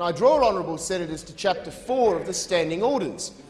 And I draw honourable senators to Chapter 4 of the Standing Orders,